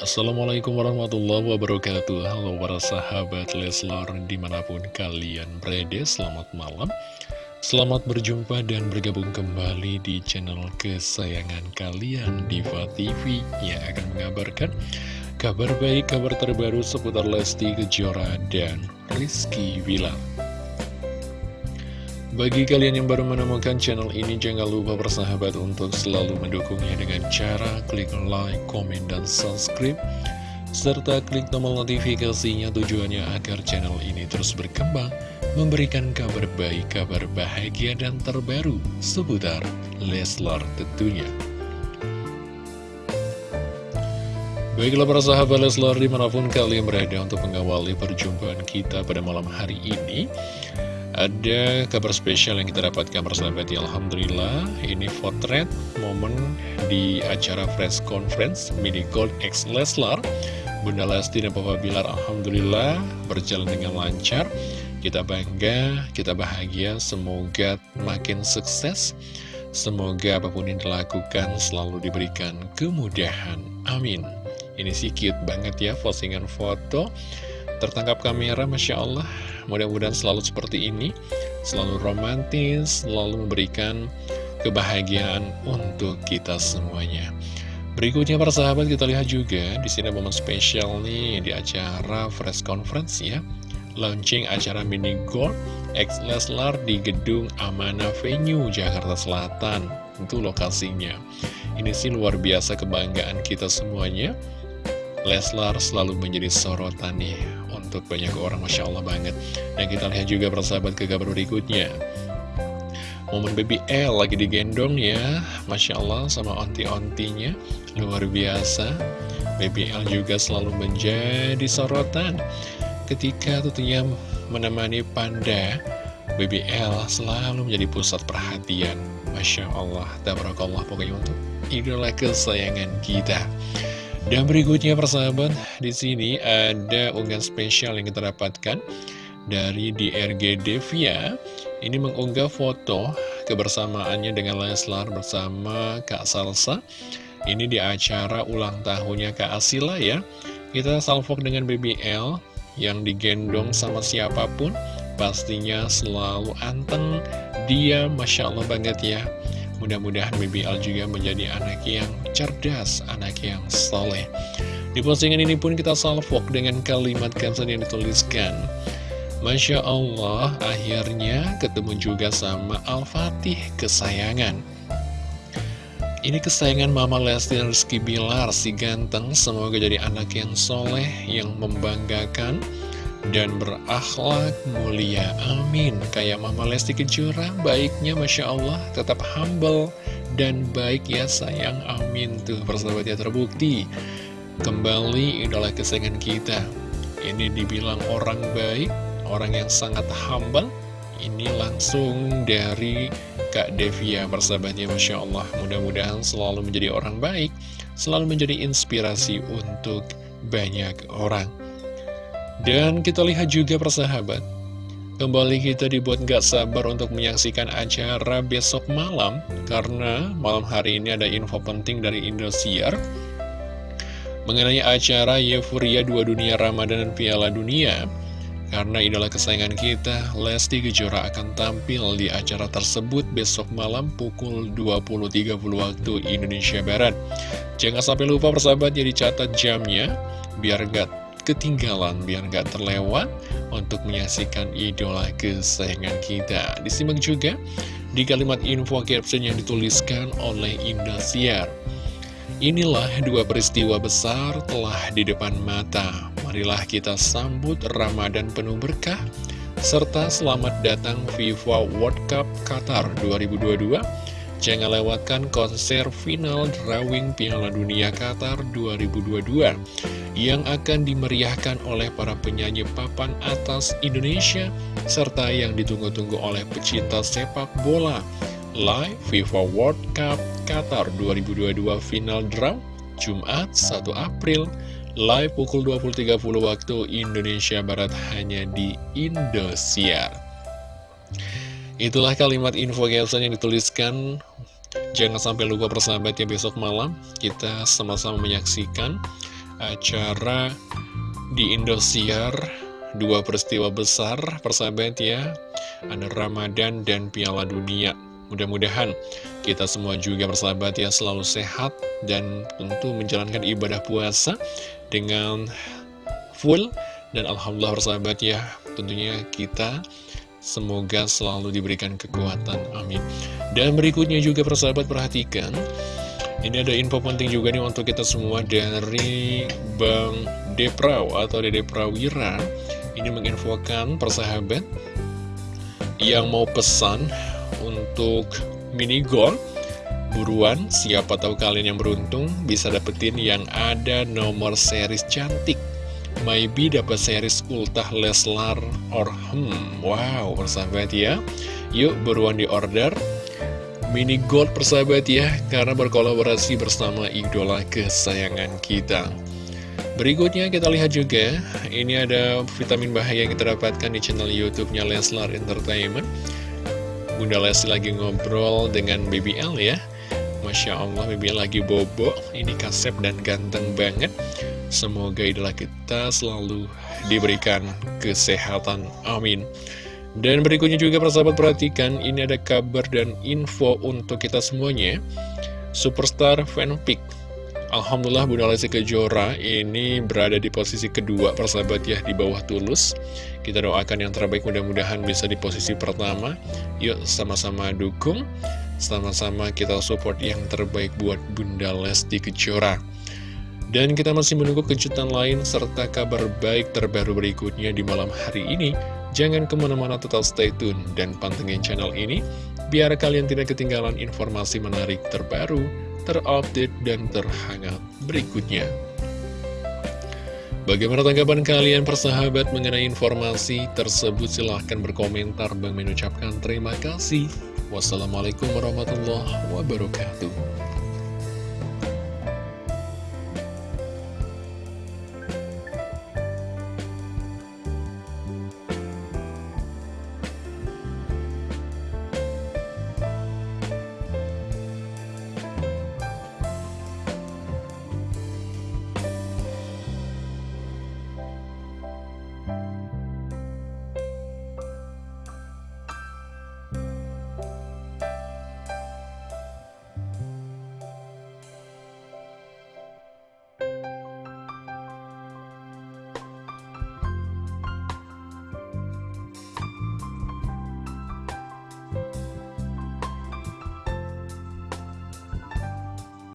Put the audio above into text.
Assalamualaikum warahmatullahi wabarakatuh. Halo para sahabat Leslar di mana pun kalian berada Selamat malam. Selamat berjumpa dan bergabung kembali di channel kesayangan kalian Diva TV Yang akan mengabarkan kabar baik, kabar terbaru seputar Lesti Kejora dan Rizky Wilar bagi kalian yang baru menemukan channel ini, jangan lupa bersahabat untuk selalu mendukungnya dengan cara klik like, komen, dan subscribe. Serta klik tombol notifikasinya tujuannya agar channel ini terus berkembang, memberikan kabar baik, kabar bahagia, dan terbaru seputar Leslar tentunya. Baiklah para sahabat Leslar di mana pun kalian berada untuk mengawali perjumpaan kita pada malam hari ini ada kabar spesial yang kita dapatkan persahabat ya Alhamdulillah Ini potret momen di acara press conference Mini Gold X Leslar. Bunda Lesti dan Papa Bilar Alhamdulillah berjalan dengan lancar. Kita bangga, kita bahagia. Semoga makin sukses. Semoga apa pun yang dilakukan selalu diberikan kemudahan. Amin. Ini sih cute banget ya postingan foto tertangkap kamera Masya Allah. Mudah-mudahan selalu seperti ini. Selalu romantis selalu memberikan kebahagiaan untuk kita semuanya. Berikutnya para sahabat kita lihat juga di sini momen spesial nih di acara press conference ya. Launching acara mini gold X Leslar di gedung Amana Venue Jakarta Selatan. Itu lokasinya. Ini sih luar biasa kebanggaan kita semuanya Leslar selalu menjadi sorotan nih untuk banyak orang Masya Allah banget. Dan kita lihat juga persahabat ke kabar berikutnya. Momen baby L lagi digendong ya Masya Allah sama onti-ontinya. Luar biasa. Baby L juga selalu menjadi sorotan. Ketika tentunya menemani panda Baby L selalu menjadi pusat perhatian. Masya Allah Tabarakallah pokoknya untuk idola kesayangan kita dan berikutnya persahabat, di sini ada unggahan spesial yang kita dapatkan dari DRG Devia. Ini mengunggah foto kebersamaannya dengan Leslar bersama Kak Salsa. Ini di acara ulang tahunnya Kak Asila ya. Kita salvok dengan BBL yang digendong sama siapa pun. Pastinya selalu anteng, dia Masya Allah banget ya. Mudah-mudahan BBL juga menjadi anak yang cerdas, anak yang soleh. Di postingan ini pun kita salvok dengan kalimat caption yang dituliskan. Masya Allah, akhirnya ketemu juga sama Al-Fatih kesayangan. Ini kesayangan Mama Lesti Rizky Bilar, si ganteng, semoga jadi anak yang soleh, yang membanggakan, dan berakhlak mulia. Amin. Kayak Mama Lesti Kejora, baiknya Masya Allah, tetap humble dan baik ya sayang. Amin. Tuh persahabat ya terbukti. Kembali idola kesayangan kita. Ini dibilang orang baik, orang yang sangat humble. Ini langsung dari Kak Devia persahabatnya Masya Allah. Mudah-mudahan selalu menjadi orang baik, selalu menjadi inspirasi untuk banyak orang. Dan kita lihat juga persahabat Kembali kita dibuat gak sabar untuk menyaksikan acara besok malam Karena malam hari ini ada info penting dari Indosiar Mengenai acara Euphoria Dua Dunia Ramadan dan Piala Dunia Karena idola kesayangan kita, Lesti Kejora akan tampil di acara tersebut besok malam pukul 20.30 waktu Indonesia Barat. Jangan sampai lupa persahabat jadi catat jamnya, biar gak ketinggalan biar gak terlewat untuk menyaksikan idola kesayangan kita. Disimak juga di kalimat info caption yang dituliskan oleh Indosiar. Inilah dua peristiwa besar telah di depan mata. Marilah kita sambut Ramadan penuh berkah, serta selamat datang FIFA World Cup Qatar 2022 Jangan lewatkan konser final drawing Piala Dunia Qatar 2022 yang akan dimeriahkan oleh para penyanyi papan atas Indonesia serta yang ditunggu-tunggu oleh pecinta sepak bola. Live FIFA World Cup Qatar 2022 final draw Jumat 1 April live pukul 20.30 waktu Indonesia Barat hanya di Indosiar. Itulah kalimat info caption yang dituliskan Jangan sampai lupa persahabat ya besok malam. Kita sama-sama menyaksikan acara di Indosiar. Dua peristiwa besar persahabat ya Ada Ramadan dan Piala Dunia. Mudah-mudahan kita semua juga persahabat ya selalu sehat Dan tentu menjalankan ibadah puasa dengan full. Dan Alhamdulillah persahabat ya Tentunya kita semoga selalu diberikan kekuatan. Amin. Dan berikutnya juga persahabat perhatikan. Ini ada info penting juga nih untuk kita semua dari Bang Depraw atau Dede Prawira. Ini menginfokan persahabat yang mau pesan untuk mini gold Buruan, siapa tahu kalian yang beruntung bisa dapetin yang ada nomor series cantik Maybe dapat series Ultah Leslar or hmm, wow persahabat ya. Yuk buruan di order mini gold persahabat ya Karena berkolaborasi bersama idola kesayangan kita. Berikutnya kita lihat juga Ini ada vitamin bahaya yang kita dapatkan di channel youtube-nya Leslar Entertainment. Bunda Lesti lagi ngobrol dengan Baby L ya. Masya Allah Baby L lagi bobo. Ini kasep dan ganteng banget Semoga idola kita selalu diberikan kesehatan Amin dan berikutnya juga persahabat perhatikan, ini ada kabar dan info untuk kita semuanya. Superstar fanfic. Alhamdulillah Bunda Lesti Kejora ini berada di posisi kedua persahabat ya di bawah tulus. Kita doakan yang terbaik mudah-mudahan bisa di posisi pertama. Yuk sama-sama dukung, sama-sama kita support yang terbaik buat Bunda Lesti Kejora. Dan kita masih menunggu kejutan lain serta kabar baik terbaru berikutnya di malam hari ini. Jangan ke mana-mana tetap stay tune dan pantengin channel ini, biar kalian tidak ketinggalan informasi menarik terbaru, terupdate, dan terhangat berikutnya. Bagaimana tanggapan kalian persahabat mengenai informasi tersebut? Silahkan berkomentar. Bang mengucapkan terima kasih. Wassalamualaikum warahmatullahi wabarakatuh.